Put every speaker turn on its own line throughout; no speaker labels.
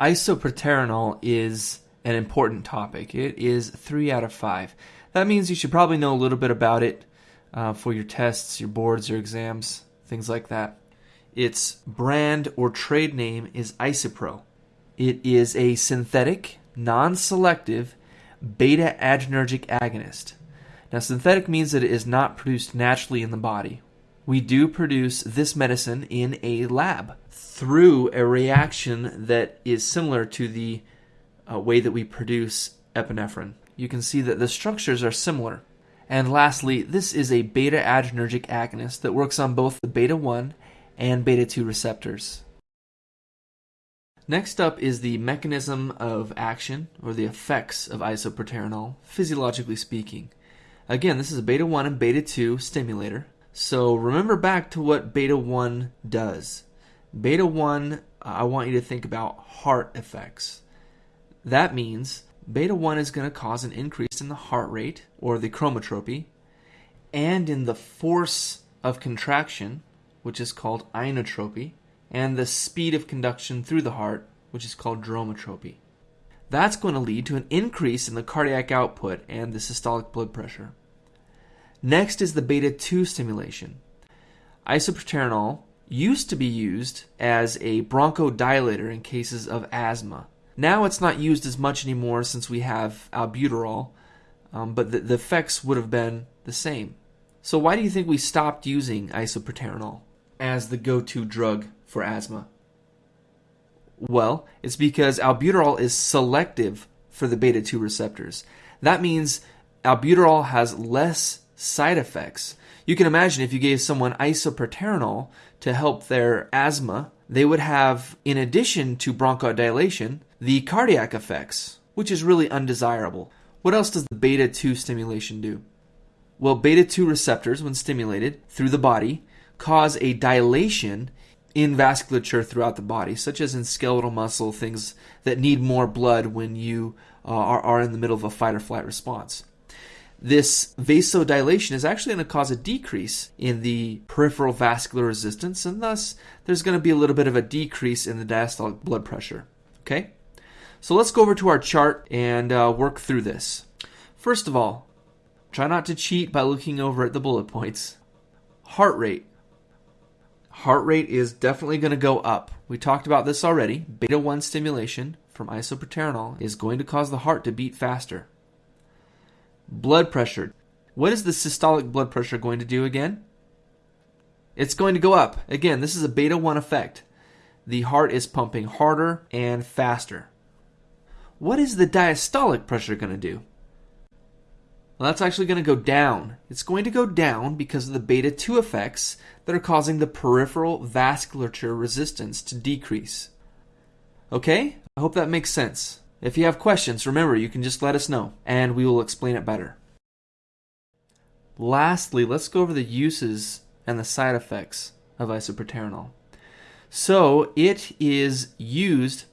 Isoproterenol is an important topic. It is three out of five. That means you should probably know a little bit about it uh, for your tests, your boards, your exams, things like that. Its brand or trade name is Isuprel. It is a synthetic, non selective beta adrenergic agonist. Now, synthetic means that it is not produced naturally in the body. We do produce this medicine in a lab through a reaction that is similar to the uh, way that we produce epinephrine. You can see that the structures are similar. And lastly, this is a beta adrenergic agonist that works on both the beta 1 and beta 2 receptors. Next up is the mechanism of action, or the effects of isoproterenol, physiologically speaking. Again, this is a beta 1 and beta 2 stimulator. So remember back to what beta 1 does. Beta 1, I want you to think about heart effects. That means beta 1 is going to cause an increase in the heart rate, or the chronotropy, and in the force of contraction, which is called inotropy, and the speed of conduction through the heart, which is called dromotropy. That's going to lead to an increase in the cardiac output and the systolic blood pressure. Next is the beta 2 stimulation. Isoproterenol used to be used as a bronchodilator in cases of asthma. Now it's not used as much anymore since we have albuterol, um, but the, the effects would have been the same. So, why do you think we stopped using isoproterenol as the go to drug for asthma? Well, it's because albuterol is selective for the beta 2 receptors. That means albuterol has less side effects. You can imagine if you gave someone isoproterenol to help their asthma, they would have, in addition to bronchodilation, the cardiac effects, which is really undesirable. What else does the beta 2 stimulation do? Well, beta 2 receptors, when stimulated through the body, cause a dilation in vasculature throughout the body, such as in skeletal muscle, things that need more blood when you uh, are, are in the middle of a fight or flight response. This vasodilation is actually going to cause a decrease in the peripheral vascular resistance, and thus there's going to be a little bit of a decrease in the diastolic blood pressure. Okay? So let's go over to our chart and uh, work through this. First of all, try not to cheat by looking over at the bullet points. Heart rate heart rate is definitely going to go up. We talked about this already. Beta 1 stimulation from isoproterenol is going to cause the heart to beat faster. Blood pressure. What is the systolic blood pressure going to do again? It's going to go up. Again, this is a beta 1 effect. The heart is pumping harder and faster. What is the diastolic pressure going to do? Well, that's actually going to go down. It's going to go down because of the beta 2 effects that are causing the peripheral vasculature resistance to decrease. Okay? I hope that makes sense. If you have questions, remember you can just let us know and we will explain it better. Lastly, let's go over the uses and the side effects of isoproterenol. So, it is used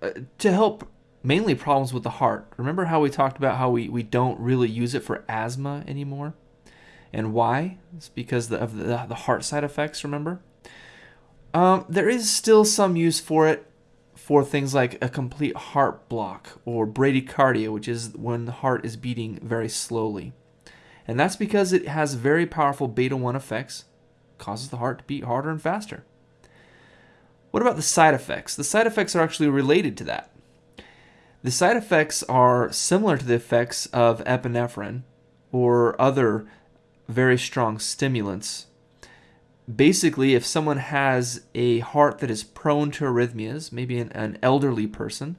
uh, to help mainly problems with the heart. Remember how we talked about how we, we don't really use it for asthma anymore? And why? It's because of the, the heart side effects, remember? Um, there is still some use for it for things like a complete heart block or bradycardia, which is when the heart is beating very slowly. And that's because it has very powerful beta 1 effects, causes the heart to beat harder and faster. What about the side effects? The side effects are actually related to that. The side effects are similar to the effects of epinephrine or other very strong stimulants. Basically, if someone has a heart that is prone to arrhythmias, maybe an, an elderly person,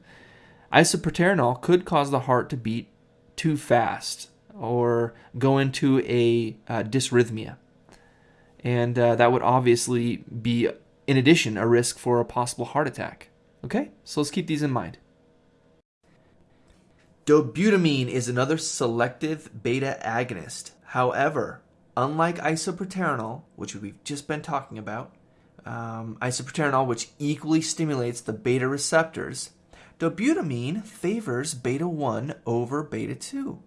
isoproterenol could cause the heart to beat too fast or go into a uh, dysrhythmia. And uh, that would obviously be, in addition, a risk for a possible heart attack. Okay, so let's keep these in mind. Dobutamine is another selective beta agonist. However, unlike isoproterenol, which we've just been talking about, um, isoproterenol, which equally stimulates the beta receptors, dobutamine favors beta 1 over beta 2.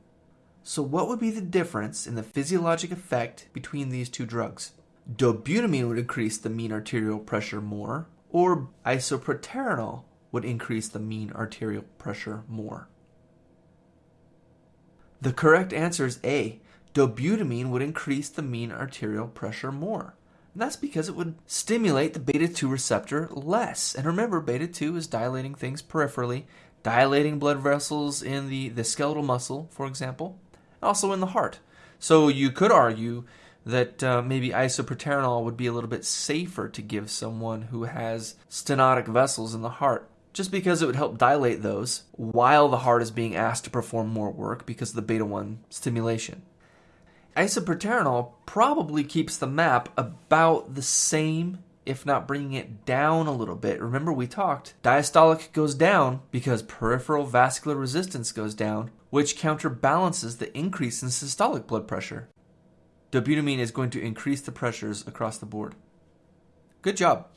So, what would be the difference in the physiologic effect between these two drugs? Dobutamine would increase the mean arterial pressure more, or isoproterenol would increase the mean arterial pressure more. The correct answer is A. Dobutamine would increase the mean arterial pressure more. And that's because it would stimulate the beta 2 receptor less. And remember, beta 2 is dilating things peripherally, dilating blood vessels in the, the skeletal muscle, for example, also in the heart. So you could argue that uh, maybe isoproterenol would be a little bit safer to give someone who has stenotic vessels in the heart just because it would help dilate those while the heart is being asked to perform more work because of the beta 1 stimulation. Isoproterenol probably keeps the map about the same, if not bringing it down a little bit. Remember, we talked diastolic goes down because peripheral vascular resistance goes down, which counterbalances the increase in systolic blood pressure. Dobutamine is going to increase the pressures across the board. Good job.